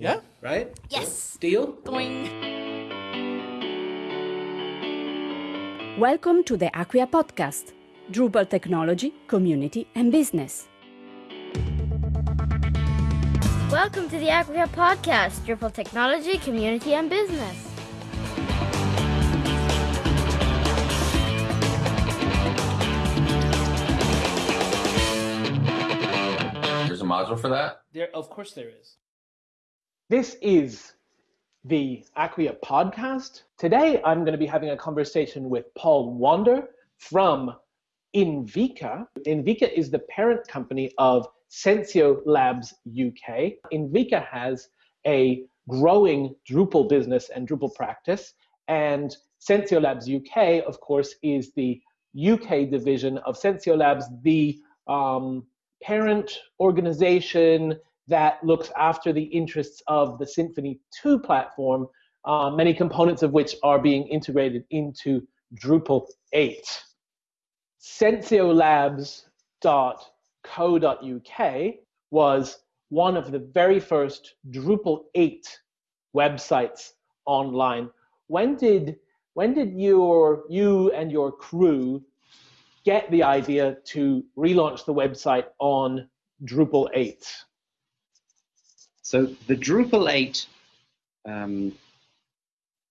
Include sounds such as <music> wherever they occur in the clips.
Yeah. Right? Yes. Deal? Doing. Welcome to the Acquia podcast Drupal technology, community, and business. Welcome to the Acquia podcast, Drupal technology, community, and business. There's a module for that? There, of course, there is. This is the Acquia podcast. Today, I'm going to be having a conversation with Paul Wander from Inviqa. Inviqa is the parent company of Sensio Labs UK. Inviqa has a growing Drupal business and Drupal practice, and Sensio Labs UK, of course, is the UK division of Sensio Labs, the um, parent organization that looks after the interests of the Symfony 2 platform, uh, many components of which are being integrated into Drupal 8. Sensiolabs.co.uk was one of the very first Drupal 8 websites online. When did when did your you and your crew get the idea to relaunch the website on Drupal 8? So the Drupal 8, um,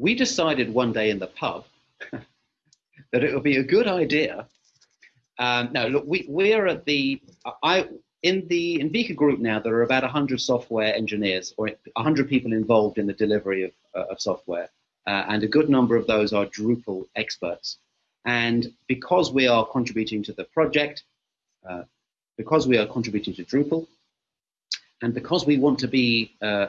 we decided one day in the pub <laughs> that it would be a good idea. Um, look, we, we're at the, I, in the Inviqa group now, there are about 100 software engineers or 100 people involved in the delivery of, uh, of software. Uh, and a good number of those are Drupal experts. And because we are contributing to the project, uh, because we are contributing to Drupal, and because we want to be uh,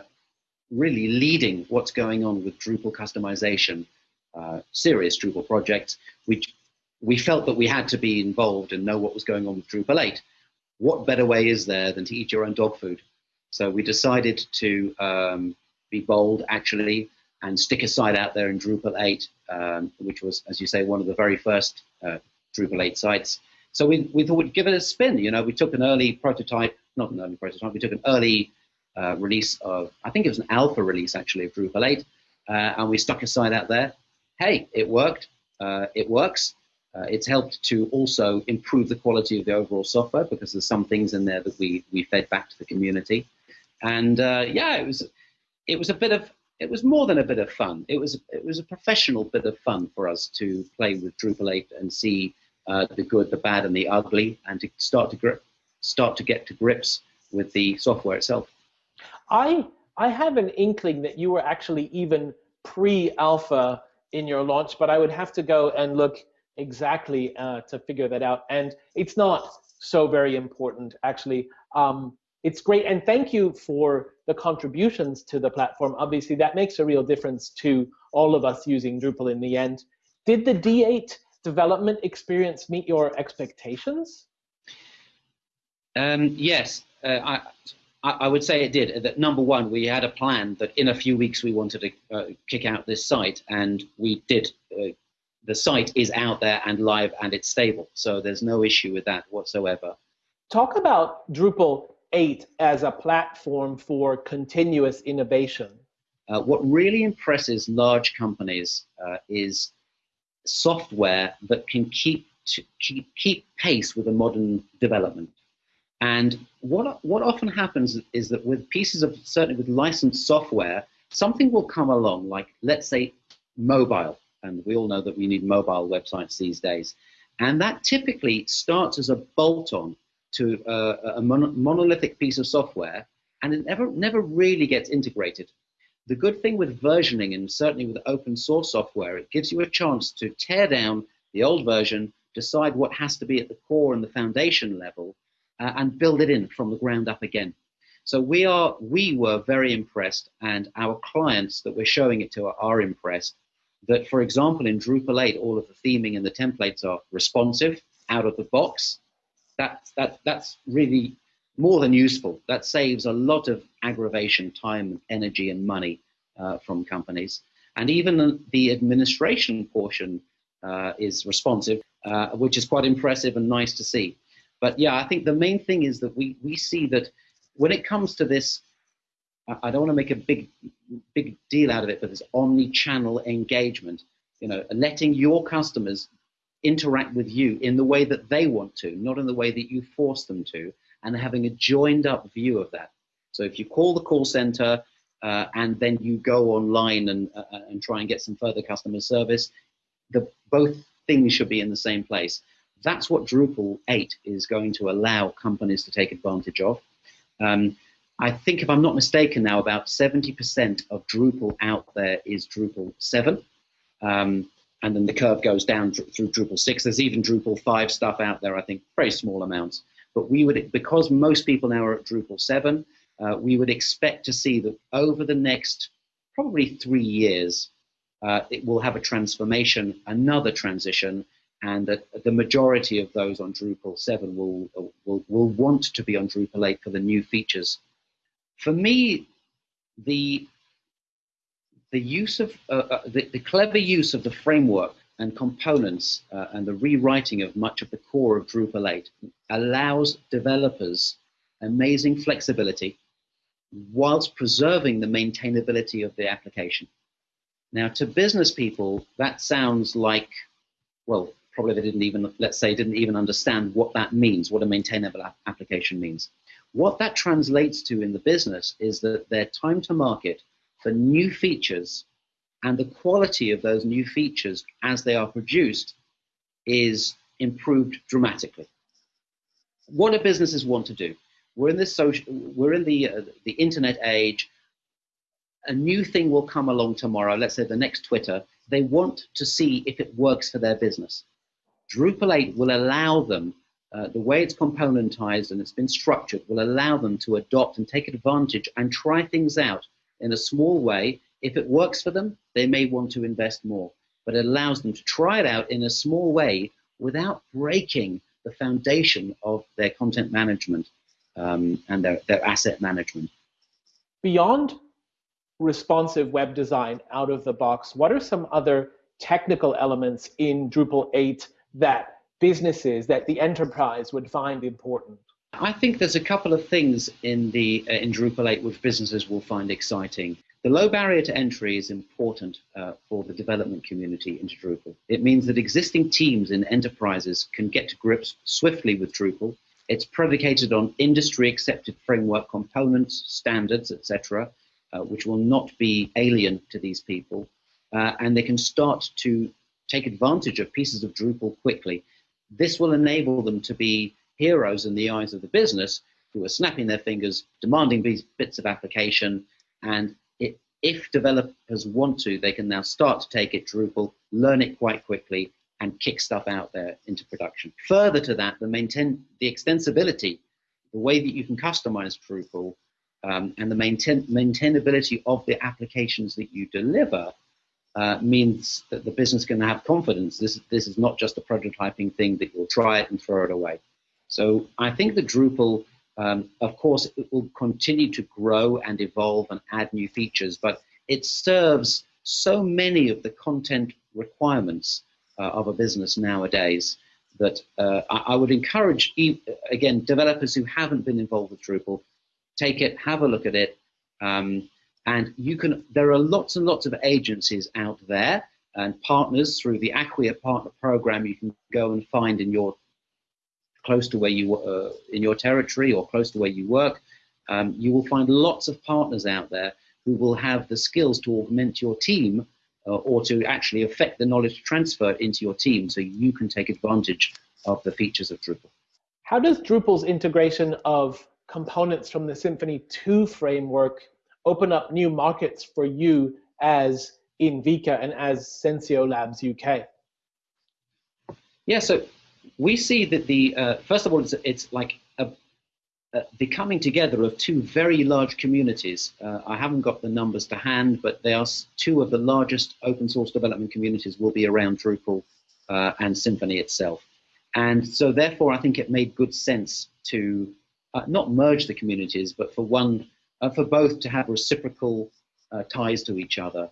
really leading what's going on with Drupal customization, uh, serious Drupal projects, we, we felt that we had to be involved and know what was going on with Drupal 8. What better way is there than to eat your own dog food? So we decided to um, be bold, actually, and stick a site out there in Drupal 8, um, which was, as you say, one of the very first uh, Drupal 8 sites. So we, we thought we'd give it a spin. You know, we took an early prototype, not an early prototype, we took an early uh, release of, I think it was an alpha release actually of Drupal 8, uh, and we stuck a site out there. Hey, it worked. Uh, it works. Uh, it's helped to also improve the quality of the overall software because there's some things in there that we, we fed back to the community. And uh, yeah, it was, it was a bit of it was more than a bit of fun. It was it was a professional bit of fun for us to play with Drupal 8 and see uh, the good, the bad, and the ugly, and to start to start to get to grips with the software itself. I I have an inkling that you were actually even pre-alpha in your launch, but I would have to go and look exactly uh, to figure that out. And it's not so very important, actually. Um, it's great, and thank you for the contributions to the platform. Obviously, that makes a real difference to all of us using Drupal in the end. Did the D8 development experience meet your expectations? Um, yes, uh, I, I would say it did. That number one, we had a plan that in a few weeks we wanted to uh, kick out this site, and we did. Uh, the site is out there and live, and it's stable, so there's no issue with that whatsoever. Talk about Drupal 8 as a platform for continuous innovation. Uh, what really impresses large companies uh, is software that can keep keep keep pace with a modern development. And what what often happens is that with pieces of certainly with licensed software, something will come along, like let's say mobile, and we all know that we need mobile websites these days, and that typically starts as a bolt-on to uh, a mon monolithic piece of software, and it never never really gets integrated. The good thing with versioning, and certainly with open source software, it gives you a chance to tear down the old version, decide what has to be at the core and the foundation level, uh, and build it in from the ground up again. So we are we were very impressed, and our clients that we're showing it to are, are impressed. That, for example, in Drupal 8, all of the theming and the templates are responsive out of the box. That, that, that's really more than useful. That saves a lot of aggravation, time, energy, and money uh, from companies. And even the administration portion uh, is responsive, uh, which is quite impressive and nice to see. But yeah, I think the main thing is that we, we see that when it comes to this I, don't want to make a big, big deal out of it, but this omni-channel engagement. You know, letting your customers interact with you in the way that they want to, not in the way that you force them to, and having a joined up view of that. So if you call the call center uh, and then you go online and, uh, and try and get some further customer service, the, both things should be in the same place. That's what Drupal 8 is going to allow companies to take advantage of. Um, I think, if I'm not mistaken, now about 70% of Drupal out there is Drupal 7. Um, and then the curve goes down through Drupal 6. There's even Drupal 5 stuff out there, I think, very small amounts. But we would, because most people now are at Drupal 7, uh, we would expect to see that over the next probably three years, uh, it will have a transformation, another transition, and that the majority of those on Drupal 7 will, will, will want to be on Drupal 8 for the new features. For me, the, the use of, uh, uh, the, the, clever use of the framework and components uh, and the rewriting of much of the core of Drupal 8 allows developers amazing flexibility whilst preserving the maintainability of the application. Now, to business people, that sounds like, well, probably they didn't even, let's say, didn't even understand what that means, what a maintainable application means. What that translates to in the business is that their time to market for new features and the quality of those new features as they are produced is improved dramatically. What do businesses want to do? We're in this social, we're in the uh, the internet age. A new thing will come along tomorrow. Let's say the next Twitter. They want to see if it works for their business. Drupal 8 will allow them, uh, the way it's componentized and it's been structured, will allow them to adopt and take advantage and try things out in a small way. If it works for them, they may want to invest more, but it allows them to try it out in a small way without breaking the foundation of their content management um, and their, their asset management. Beyond responsive web design out of the box, what are some other technical elements in Drupal 8 that businesses, that the enterprise would find important? I think there's a couple of things in the uh, in Drupal 8 which businesses will find exciting. The low barrier to entry is important uh, for the development community into Drupal. It means that existing teams in enterprises can get to grips swiftly with Drupal it's predicated on industry accepted framework components, standards, etc., uh, which will not be alien to these people. Uh, and they can start to take advantage of pieces of Drupal quickly. This will enable them to be heroes in the eyes of the business who are snapping their fingers, demanding these bits of application. And it, if developers want to, they can now start to take it Drupal, learn it quite quickly, and kick stuff out there into production. Further to that, the maintain the extensibility, the way that you can customize Drupal, um, and the maintain, maintainability of the applications that you deliver uh, means that the business can have confidence. This this is not just a prototyping thing that you'll try it and throw it away. So I think that Drupal, um, of course, it will continue to grow and evolve and add new features, but it serves so many of the content requirements uh, of a business nowadays that uh, I, I, would encourage, again, developers who haven't been involved with Drupal, take it, have a look at it, um, and you can. There are lots and lots of agencies out there and partners through the Acquia Partner Program. You can go and find in your close to where you uh, in your territory or close to where you work. Um, you will find lots of partners out there who will have the skills to augment your team uh, or to actually affect the knowledge transfer into your team so you can take advantage of the features of Drupal. How does Drupal's integration of components from the Symfony 2 framework open up new markets for you as Inviqa and as Sensio Labs UK? Yeah, so we see that the, uh, first of all, it's, it's like uh, the coming together of two very large communities. Uh, I haven't got the numbers to hand, but they are two of the largest open source development communities will be around Drupal uh, and Symfony itself. And so therefore, I think it made good sense to uh, not merge the communities, but for one, for both to have reciprocal uh, ties to each other.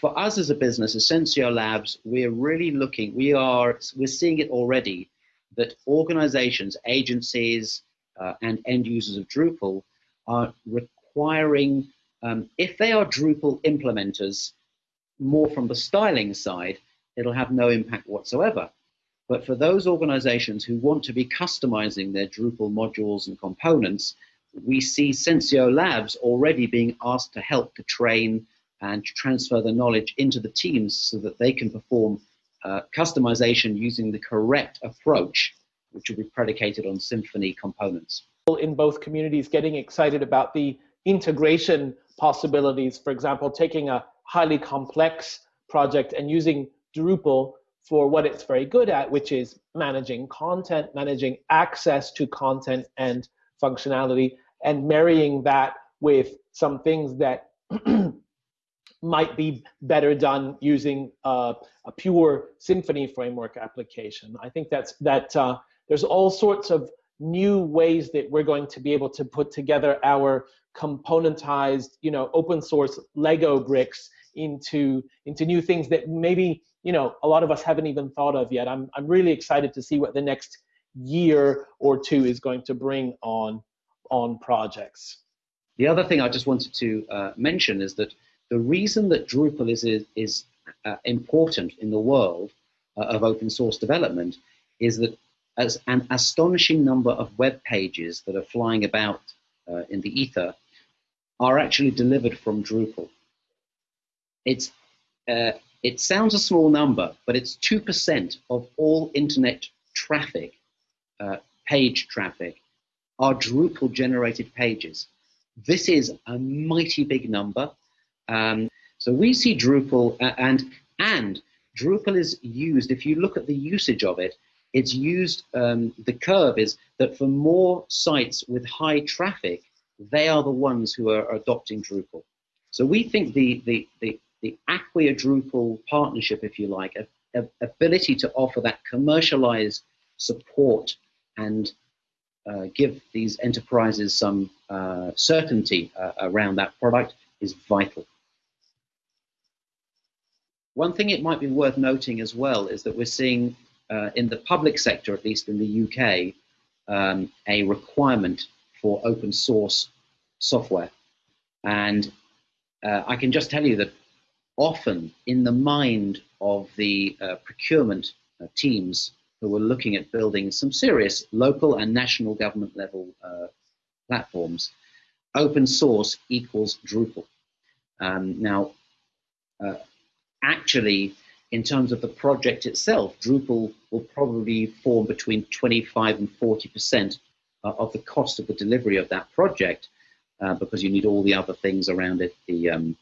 for us as a business, Essentio Labs, we're really looking, we are, we're seeing it already that organizations, agencies, uh, and end users of Drupal are requiring, um, if they are Drupal implementers, more from the styling side, it'll have no impact whatsoever. But for those organizations who want to be customizing their Drupal modules and components, we see Sensio Labs already being asked to help to train and transfer the knowledge into the teams so that they can perform uh, customization using the correct approach, which will be predicated on Symfony components. In both communities, getting excited about the integration possibilities. For example, taking a highly complex project and using Drupal for what it's very good at, which is managing content, managing access to content and functionality, and marrying that with some things that <clears throat> might be better done using uh, a pure Symfony framework application. I think that's that. Uh, there's all sorts of new ways that we're going to be able to put together our componentized, you know, open source Lego bricks into into new things that maybe you know a lot of us haven't even thought of yet. I'm I'm really excited to see what the next year or two is going to bring on on projects. The other thing I just wanted to uh, mention is that the reason that Drupal is is, uh, important in the world uh, of open source development is that as an astonishing number of web pages that are flying about uh, in the ether are actually delivered from Drupal. It's uh, it sounds a small number, but it's 2% of all internet traffic, uh, page traffic, are Drupal generated pages. This is a mighty big number. Um, so we see Drupal, uh, and, and Drupal is used, if you look at the usage of it, it's used, um, the curve is that for more sites with high traffic, they are the ones who are adopting Drupal. So we think the, the, the the Acquia Drupal partnership, if you like, a, a ability to offer that commercialized support and give these enterprises some uh, certainty uh, around that product is vital. One thing it might be worth noting as well is that we're seeing uh, in the public sector, at least in the UK, um, a requirement for open source software. And uh, I can just tell you that often in the mind of the uh, procurement uh, teams who were looking at building some serious local and national government level uh, platforms, open source equals Drupal. Um, now, uh, actually, in terms of the project itself, Drupal will probably form between 25 and 40 percent uh, of the cost of the delivery of that project, uh, because you need all the other things around it, the um,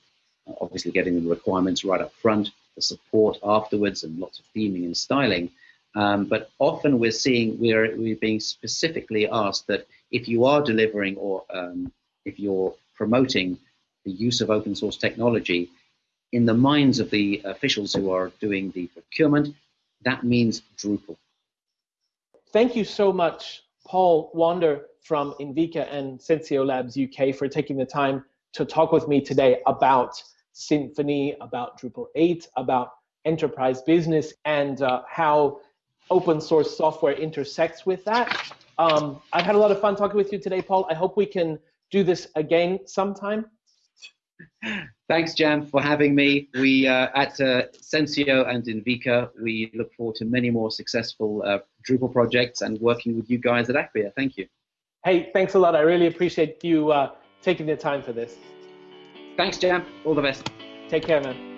obviously getting the requirements right up front, the support afterwards, and lots of theming and styling. Um, but often we're seeing we're we're being specifically asked that if you are delivering or um, if you're promoting the use of open source technology, in the minds of the officials who are doing the procurement, that means Drupal. Thank you so much, Paul Wander from Inviqa and Sensio Labs UK for taking the time to talk with me today about Symfony, about Drupal 8, about enterprise business, and uh, how open source software intersects with that. Um, I've had a lot of fun talking with you today, Paul. I hope we can do this again sometime. Thanks, Jam, for having me. We uh, at uh, Sensio and Inviqa, we look forward to many more successful uh, Drupal projects and working with you guys at Acquia. Thank you. Hey, thanks a lot. I really appreciate you uh, taking the time for this. Thanks, Jam. All the best. Take care, man.